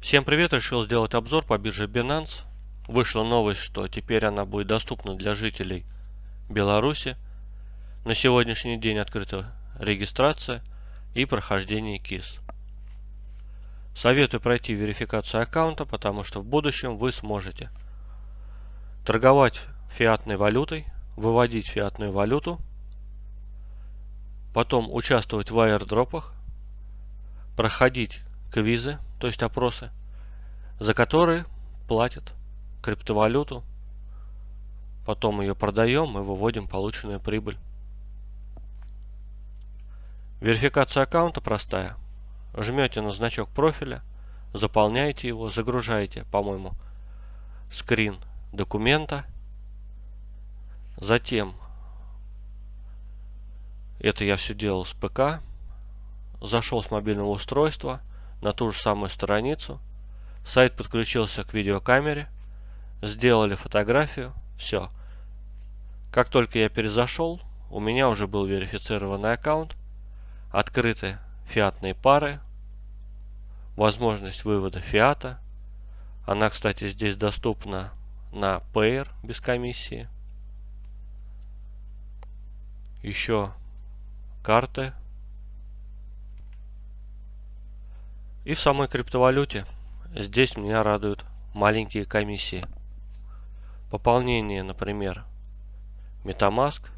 Всем привет! Решил сделать обзор по бирже Binance. Вышла новость, что теперь она будет доступна для жителей Беларуси. На сегодняшний день открыта регистрация и прохождение КИС. Советую пройти верификацию аккаунта, потому что в будущем вы сможете торговать фиатной валютой, выводить фиатную валюту, потом участвовать в аирдропах, проходить квизы, то есть опросы, за которые платят криптовалюту, потом ее продаем и выводим полученную прибыль. Верификация аккаунта простая. Жмете на значок профиля, заполняете его, загружаете, по-моему, скрин документа. Затем, это я все делал с ПК, зашел с мобильного устройства на ту же самую страницу, сайт подключился к видеокамере, сделали фотографию, все. Как только я перезашел, у меня уже был верифицированный аккаунт, открыты фиатные пары, возможность вывода фиата. Она, кстати, здесь доступна на Payer без комиссии. Еще карты И в самой криптовалюте здесь меня радуют маленькие комиссии. Пополнение, например, MetaMask,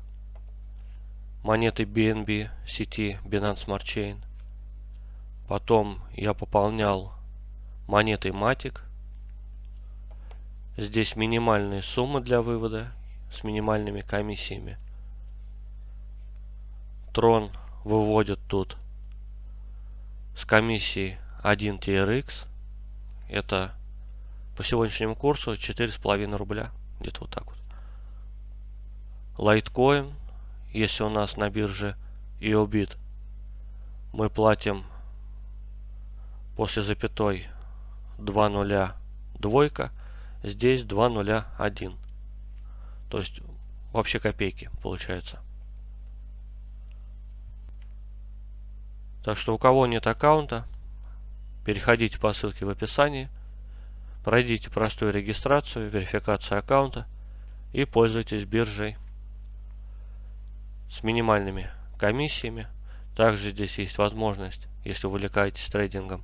монеты BNB сети Binance Smart Chain. Потом я пополнял монетой Matic. Здесь минимальные суммы для вывода с минимальными комиссиями. Трон выводит тут с комиссией 1 TRX. Это по сегодняшнему курсу 4,5 рубля. Где-то вот так вот. Litecoin, если у нас на бирже EOBIT, мы платим после запятой 2 нуля двойка, здесь 2 нуля 1. То есть вообще копейки получается. Так что у кого нет аккаунта, Переходите по ссылке в описании, пройдите простую регистрацию, верификацию аккаунта и пользуйтесь биржей с минимальными комиссиями. Также здесь есть возможность, если увлекаетесь трейдингом,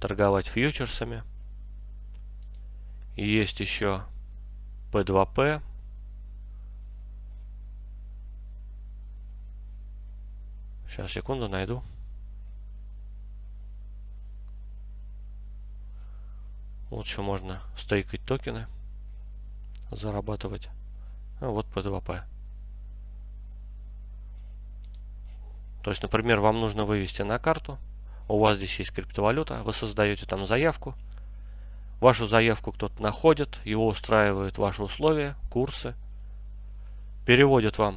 торговать фьючерсами. Есть еще P2P. Сейчас, секунду, найду. Вот еще можно стейкать токены, зарабатывать. А вот P2P. То есть, например, вам нужно вывести на карту, у вас здесь есть криптовалюта, вы создаете там заявку, вашу заявку кто-то находит, его устраивают ваши условия, курсы, переводят вам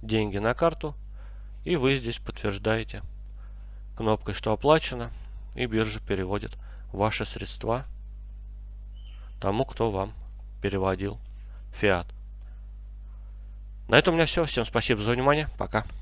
деньги на карту, и вы здесь подтверждаете кнопкой, что оплачено, и биржа переводит ваши средства тому, кто вам переводил фиат. На этом у меня все. Всем спасибо за внимание. Пока.